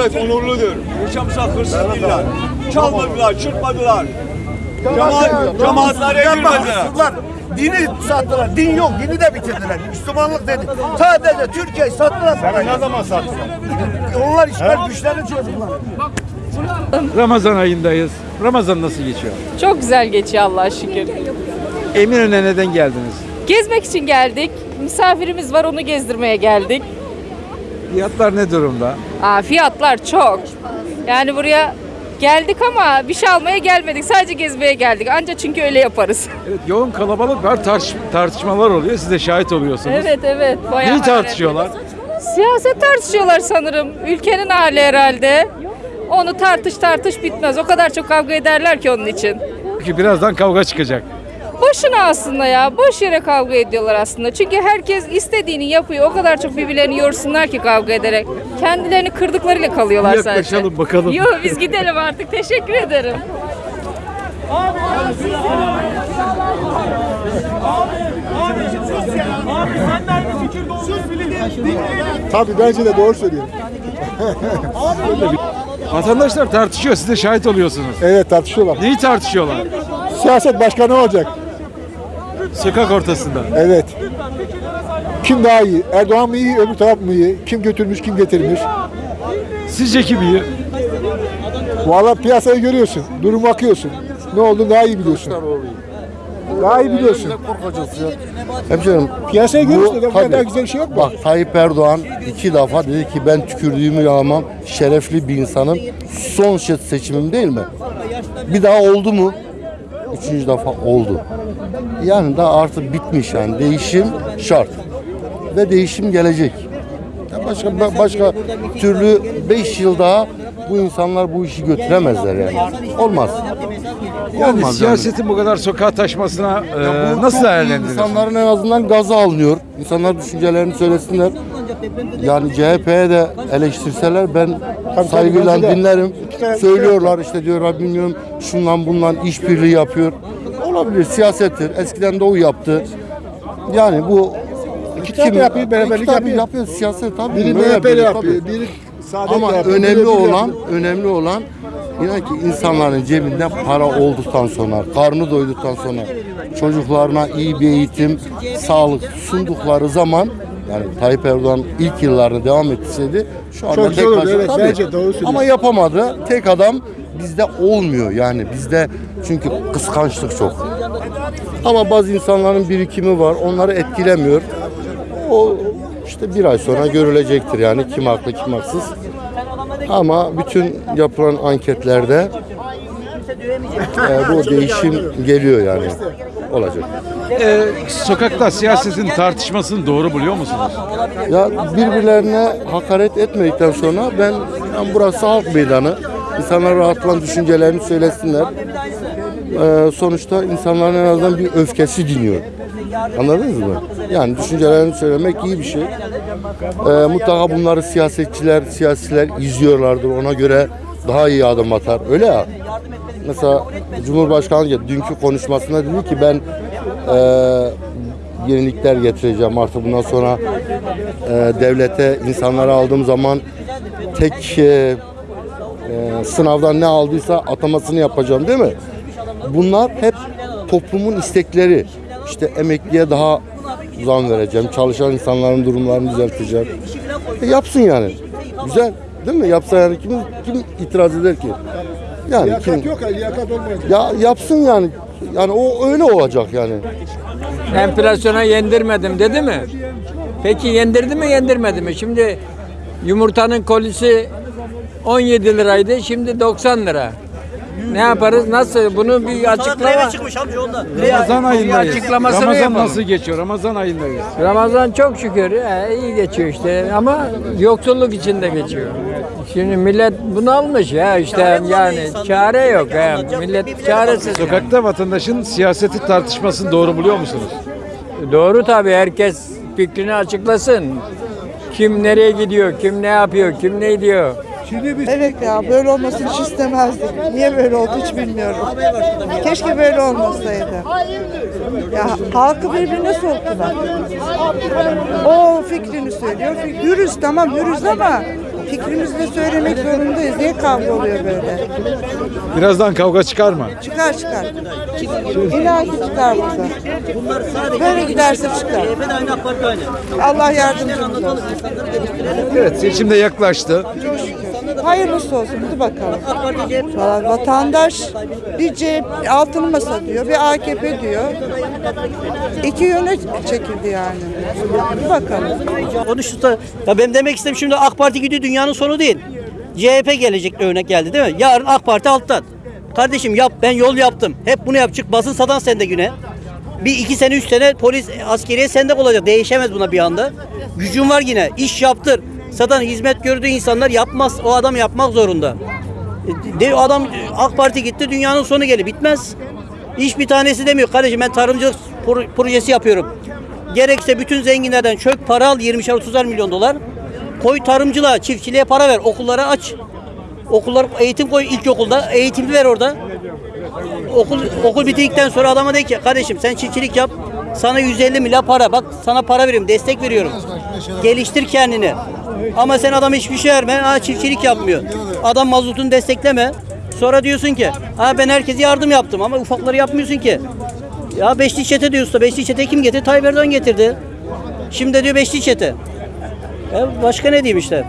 Evet onurludur. Yaşamsak hırsız değiller. Çalmadılar, çırpmadılar. Cemaat, cemaatlara girmediler. Sattılar. Dini sattılar. Din yok. Dini de bitirdiler. Müslümanlık dedi. Sadece Türkiye'yi sattılar. Sen ne zaman sattılar? Onlar işgal güçlerin çocukları. Ramazan ayındayız. Ramazan nasıl geçiyor? Çok güzel geçiyor Allah'a şükür. Eminönü'ne neden geldiniz? Gezmek için geldik. Misafirimiz var onu gezdirmeye geldik. Fiyatlar ne durumda? Aa, fiyatlar çok. Yani buraya geldik ama bir şey almaya gelmedik. Sadece gezmeye geldik. Anca çünkü öyle yaparız. Evet, yoğun kalabalık var. Tartış- tartışmalar oluyor. Siz de şahit oluyorsunuz. evet evet. Bayağı Neyi tartışıyorlar? Siyaset tartışıyorlar sanırım. Ülkenin hali herhalde. Onu tartış tartış bitmez. O kadar çok kavga ederler ki onun için. Ki birazdan kavga çıkacak. Boşuna aslında ya. Boş yere kavga ediyorlar aslında. Çünkü herkes istediğini yapıyor. O kadar çok birbirlerini yorsunlar ki kavga ederek. Kendilerini kırdıklarıyla kalıyorlar sadece. Yaklaşalım bakalım. Yok biz gidelim artık. Teşekkür ederim. Tabii bence de doğru söylüyor. Vatandaşlar tartışıyor. Siz de şahit oluyorsunuz. Evet tartışıyorlar. Neyi tartışıyorlar? Siyaset başkanı olacak. Sokak ortasında. Evet. Kim daha iyi? Erdoğan mı iyi, öbür taraf mı iyi? Kim götürmüş, kim getirmiş? Sizce kim iyi? Vallahi piyasayı görüyorsun, durum bakıyorsun. Ne oldu daha iyi biliyorsun. Daha iyi biliyorsun. Hemşerim Piyasayı görüyorsun. Bu- Bu kadar güzel bir şey yok mu? bak Tayyip Erdoğan iki defa dedi ki ben tükürdüğümü yalamam şerefli bir insanım. Son se- seçimim değil mi? Bir daha oldu mu? Üçüncü defa oldu. Yani daha artık bitmiş yani değişim şart. Ve değişim gelecek. Ya Başka başka türlü 5 yıl daha bu insanlar bu işi götüremezler yani. Olmaz. Yani Olmaz siyasetin bu kadar sokağa taşmasına e, bu nasıl çok iyi. değerlendirir? İnsanların en azından gazı alınıyor. İnsanlar düşüncelerini söylesinler. Yani CHP'ye de eleştirseler ben saygıyla bence de. dinlerim. İki tane- Söylüyorlar işte diyorlar bilmiyorum şundan bundan işbirliği yapıyor. Olabilir siyasettir. Eskiden de o yaptı. Yani bu İki taraf yapıyor, beraberlik iki yapıyor. yapıyor. Siyaset tabii. Biri MHP'li yapıyor, tabii. biri Saadet Ama yapıyor. biri önemli öbürü olan, yapıyor. önemli olan inan ki insanların cebinde para olduktan sonra, karnı doyduktan sonra çocuklarına iyi bir eğitim, sağlık sundukları zaman yani Tayyip Erdoğan ilk yıllarını devam etseydi şu anda Çok tek başına evet, tabii. Ama yapamadı. Tek adam bizde olmuyor yani bizde çünkü kıskançlık çok. Ama bazı insanların birikimi var. Onları etkilemiyor. O işte bir ay sonra görülecektir yani kim haklı kim haksız. Ama bütün yapılan anketlerde e, bu değişim geliyor yani. Olacak. E, sokakta siyasetin tartışmasını doğru buluyor musunuz? Ya birbirlerine hakaret etmedikten sonra ben, ben burası halk meydanı. İnsanlar rahatlan düşüncelerini söylesinler. Ee, sonuçta insanların en azından bir öfkesi diniyor. Anladınız mı? Yani düşüncelerini söylemek iyi bir şey. Ee, mutlaka bunları siyasetçiler, siyasiler izliyorlardır. Ona göre daha iyi adım atar. Öyle ya. Mesela Cumhurbaşkanı dünkü konuşmasında dedi ki ben eee yenilikler getireceğim artık bundan sonra eee, devlete insanları aldığım zaman tek eee, eee, sınavdan ne aldıysa atamasını yapacağım değil mi? Bunlar hep toplumun istekleri. İşte emekliye daha zam vereceğim. Çalışan insanların durumlarını düzelteceğim. E, yapsın yani. Güzel. Değil mi? Yapsa yani kim, kim itiraz eder ki? Yani Liyakat kim, yok, liyakat olmayacak. ya yapsın yani. Yani o öyle olacak yani. Enflasyona yendirmedim dedi mi? Peki yendirdi mi yendirmedi mi? Şimdi yumurtanın kolisi 17 liraydı şimdi 90 lira. Ne yaparız? Nasıl? Bunu bir açıklama. Ramazan ayındayız. açıklamasını Ramazan yapalım. nasıl geçiyor? Ramazan ayındayız. Ramazan çok şükür he, iyi geçiyor işte ama yoksulluk içinde geçiyor. Şimdi millet bunu almış ya işte yani çare yok ya. Millet çaresiz. yani. Sokakta vatandaşın siyaseti tartışmasını doğru buluyor musunuz? Doğru tabii herkes fikrini açıklasın. Kim nereye gidiyor, kim ne yapıyor, kim ne diyor. Evet ya böyle olmasını hiç istemezdik. Niye böyle oldu hiç bilmiyorum. Keşke böyle olmasaydı. Ya halkı birbirine soktular. O fikrini söylüyor. Hürüz tamam hürüz ama fikrimizi de söylemek zorundayız. Niye kavga oluyor böyle? Birazdan kavga çıkar mı? Çıkar çıkar. İnan ki çıkar burada. Böyle giderse çıkar. Allah yardımcımız olsun. Evet seçim de yaklaştı. Hayırlısı olsun. Hadi bakalım. Valla vatandaş bir CHP altın masa diyor, bir AKP diyor. İki yöne çekildi yani. Hadi bakalım. Konuştu da ya ben demek istedim şimdi AK Parti gidiyor dünyanın sonu değil. CHP gelecek örnek geldi değil mi? Yarın AK Parti alttan. Kardeşim yap ben yol yaptım. Hep bunu yap çık basın sadan sende güne. Bir iki sene üç sene polis askeriye sende olacak. Değişemez buna bir anda. Gücün var yine. iş yaptır. Zaten hizmet gördüğü insanlar yapmaz. O adam yapmak zorunda. E, De, adam AK Parti gitti dünyanın sonu gelir. Bitmez. Hiç bir tanesi demiyor. Kardeşim ben tarımcılık pro- projesi yapıyorum. Gerekse bütün zenginlerden çök para al 20'şer 30'ar milyon dolar. Koy tarımcılığa, çiftçiliğe para ver. Okullara aç. Okullar eğitim koy ilkokulda. Eğitimli ver orada. Okul okul bitirdikten sonra adama de ki kardeşim sen çiftçilik yap. Sana 150 milyar para. Bak sana para veriyorum, destek veriyorum. Geliştir kendini. Ama sen adama hiçbir şey verme. Ha çiftçilik yapmıyor. Adam mazotunu destekleme. Sonra diyorsun ki ha ben herkese yardım yaptım ama ufakları yapmıyorsun ki. Ya beşli çete diyorsun da beşli çete kim getirdi? Tayyip Erdoğan getirdi. Şimdi diyor beşli çete. Ya başka ne diyeyim işte.